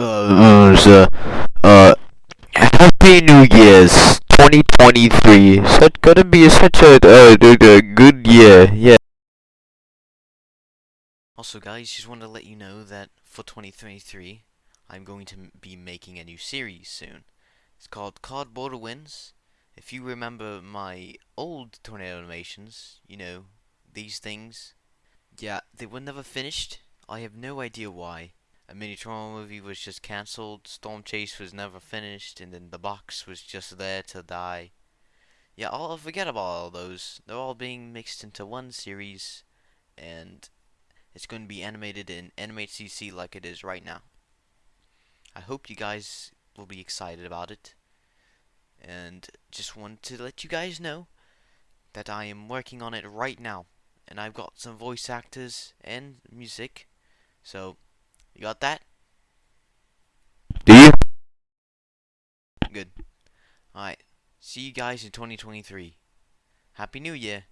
uh, uh, uh, Happy New Year's 2023. Such gonna be such a, uh, a good year. Yeah. Also guys, just wanted to let you know that for 2023, I'm going to be making a new series soon. It's called Cardboard Wins. If you remember my old tornado animations, you know, these things, yeah, they were never finished. I have no idea why. A mini tornado movie was just cancelled, Storm Chase was never finished, and then the box was just there to die. Yeah, I'll forget about all those. They're all being mixed into one series, and it's going to be animated in Animate CC like it is right now. I hope you guys will be excited about it. And just want to let you guys know that I am working on it right now. And I've got some voice actors and music. So, you got that? Do you? Good. Alright. See you guys in 2023. Happy New Year.